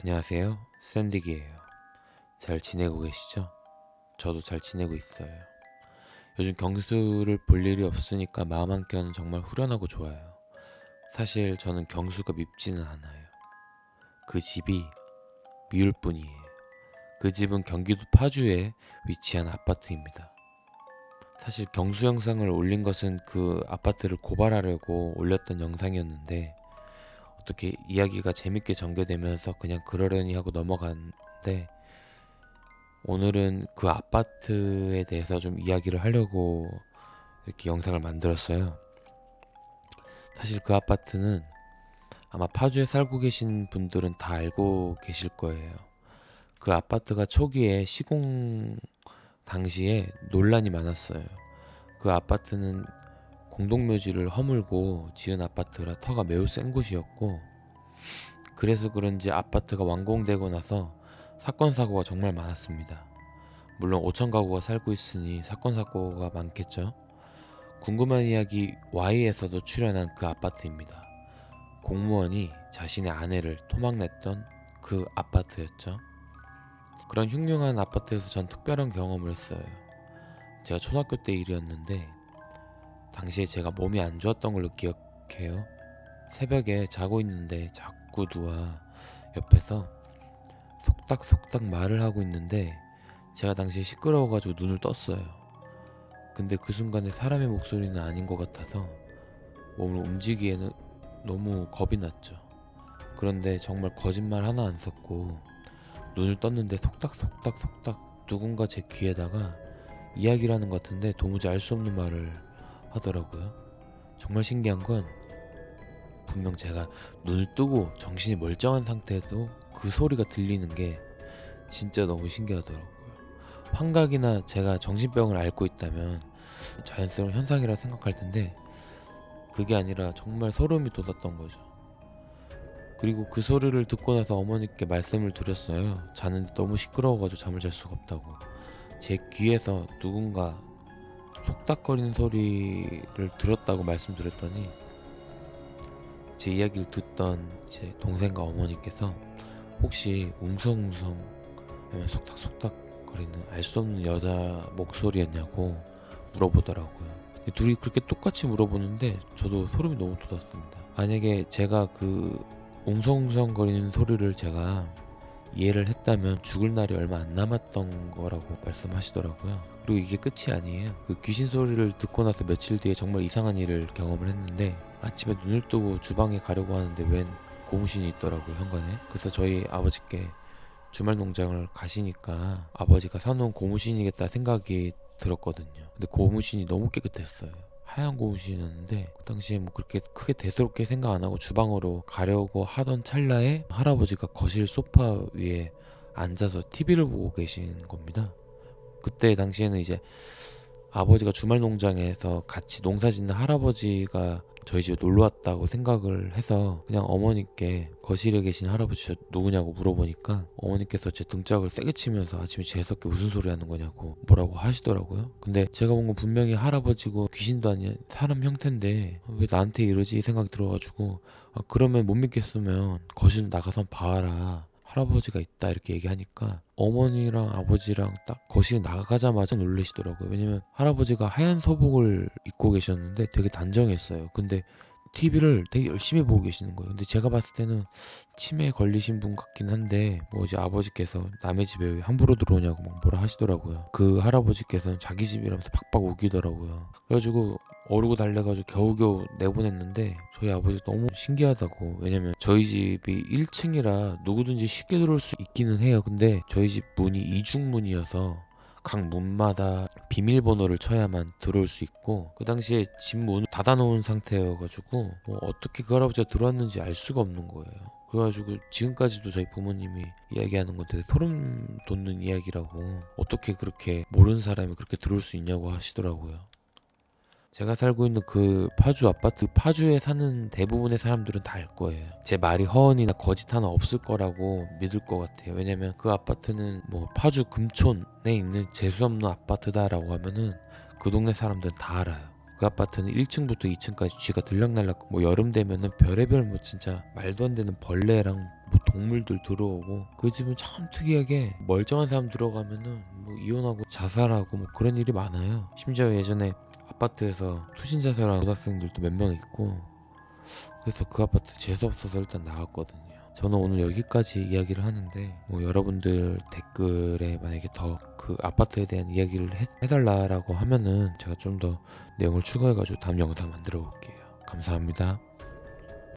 안녕하세요. 샌디기예요. 잘 지내고 계시죠? 저도 잘 지내고 있어요. 요즘 경수를 볼 일이 없으니까 마음 한켠은 정말 후련하고 좋아요. 사실 저는 경수가 밉지는 않아요. 그 집이 미울 뿐이에요. 그 집은 경기도 파주에 위치한 아파트입니다. 사실 경수 영상을 올린 것은 그 아파트를 고발하려고 올렸던 영상이었는데 어떻게 이야기가 재밌게 전개되면서 그냥 그러려니 하고 넘어갔는데 오늘은 그 아파트에 대해서 좀 이야기를 하려고 이렇게 영상을 만들었어요. 사실 그 아파트는 아마 파주에 살고 계신 분들은 다 알고 계실 거예요. 그 아파트가 초기에 시공 당시에 논란이 많았어요. 그 아파트는 공동묘지를 허물고 지은 아파트라 터가 매우 센 곳이었고 그래서 그런지 아파트가 완공되고 나서 사건 사고가 정말 많았습니다. 물론 5천 가구가 살고 있으니 사건 사고가 많겠죠. 궁금한 이야기 Y에서도 출연한 그 아파트입니다. 공무원이 자신의 아내를 토막냈던 그 아파트였죠. 그런 흉흉한 아파트에서 전 특별한 경험을 했어요. 제가 초등학교 때 일이었는데 당시에 제가 몸이 안 좋았던 걸로 기억해요. 새벽에 자고 있는데 자꾸 누가 옆에서 속닥속닥 말을 하고 있는데 제가 당시에 시끄러워가지고 눈을 떴어요. 근데 그 순간에 사람의 목소리는 아닌 것 같아서 몸을 움직이기에는 너무 겁이 났죠. 그런데 정말 거짓말 하나 안 섰고 눈을 떴는데 속닥속닥 속닥 누군가 제 귀에다가 이야기를 하는 것 같은데 도무지 알 수 없는 말을 하더라고요. 정말 신기한 건 분명 제가 눈을 뜨고 정신이 멀쩡한 상태에도 그 소리가 들리는 게 진짜 너무 신기하더라고요. 환각이나 제가 정신병을 앓고 있다면 자연스러운 현상이라 생각할 텐데 그게 아니라 정말 소름이 돋았던 거죠. 그리고 그 소리를 듣고 나서 어머니께 말씀을 드렸어요. 자는데 너무 시끄러워가지고 잠을 잘 수가 없다고. 제 귀에서 누군가 속닥거리는 소리를 들었다고 말씀드렸더니 제 이야기를 듣던 제 동생과 어머니께서 혹시 웅성웅성 하면 속닥속닥 거리는 알 수 없는 여자 목소리였냐고 물어보더라고요. 둘이 그렇게 똑같이 물어보는데 저도 소름이 너무 돋았습니다. 만약에 제가 그 웅성웅성 거리는 소리를 제가 이해를 했다면 죽을 날이 얼마 안 남았던 거라고 말씀하시더라고요. 그리고 이게 끝이 아니에요. 그 귀신 소리를 듣고 나서 며칠 뒤에 정말 이상한 일을 경험을 했는데 아침에 눈을 뜨고 주방에 가려고 하는데 웬 고무신이 있더라고요 현관에. 그래서 저희 아버지께 주말 농장을 가시니까 아버지가 사놓은 고무신이겠다 생각이 들었거든요. 근데 고무신이 너무 깨끗했어요. 하얀 고무신이었는데 그 당시에 뭐 그렇게 크게 대수롭게 생각 안 하고 주방으로 가려고 하던 찰나에 할아버지가 거실 소파 위에 앉아서 TV를 보고 계신 겁니다. 그때 당시에는 이제 아버지가 주말 농장에서 같이 농사 짓는 할아버지가 저희 집에 놀러 왔다고 생각을 해서 그냥 어머니께 거실에 계신 할아버지 저 누구냐고 물어보니까 어머니께서 제 등짝을 세게 치면서 아침에 재수없게 무슨 소리 하는 거냐고 뭐라고 하시더라고요. 근데 제가 본 건 분명히 할아버지고 귀신도 아닌 사람 형태인데 왜 나한테 이러지 생각이 들어가지고 아, 그러면 못 믿겠으면 거실 나가서 봐라. 할아버지가 있다 이렇게 얘기하니까 어머니랑 아버지랑 딱 거실 나가자마자 놀라시더라고요. 왜냐면 할아버지가 하얀 소복을 입고 계셨는데 되게 단정했어요. 근데 TV를 되게 열심히 보고 계시는 거예요. 근데 제가 봤을 때는 치매에 걸리신 분 같긴 한데 뭐 이제 아버지께서 남의 집에 왜 함부로 들어오냐고 막 뭐라 하시더라고요. 그 할아버지께서는 자기 집이라면서 박박 우기더라고요. 그래가지고 어르고 달래가지고 겨우겨우 내보냈는데 저희 아버지 너무 신기하다고. 왜냐면 저희 집이 1층이라 누구든지 쉽게 들어올 수 있기는 해요. 근데 저희 집 문이 이중문이어서 각 문마다 비밀번호를 쳐야만 들어올 수 있고 그 당시에 집 문을 닫아놓은 상태여가지고 뭐 어떻게 그 할아버지가 들어왔는지 알 수가 없는 거예요. 그래가지고 지금까지도 저희 부모님이 이야기하는 건 되게 소름 돋는 이야기라고 어떻게 그렇게 모르는 사람이 그렇게 들어올 수 있냐고 하시더라고요 제가 살고 있는 그 파주 아파트 파주에 사는 대부분의 사람들은 다 알 거예요. 제 말이 허언이나 거짓 하나 없을 거라고 믿을 것 같아요. 왜냐면 그 아파트는 뭐 파주 금촌에 있는 재수 없는 아파트다 라고 하면은 그 동네 사람들은 다 알아요. 그 아파트는 1층부터 2층까지 쥐가 들락날락 뭐 여름 되면은 별의별 뭐 진짜 말도 안 되는 벌레랑 뭐 동물들 들어오고 그 집은 참 특이하게 멀쩡한 사람 들어가면은 뭐 이혼하고 자살하고 뭐 그런 일이 많아요. 심지어 예전에 아파트에서 투신 자살한 고등학생들도 몇 명 있고 그래서 그 아파트 재수 없어서 일단 나갔거든요. 저는 오늘 여기까지 이야기를 하는데 뭐 여러분들 댓글에 만약에 더 그 아파트에 대한 이야기를 해, 해달라라고 하면은 제가 좀 더 내용을 추가해가지고 다음 영상 만들어 볼게요. 감사합니다.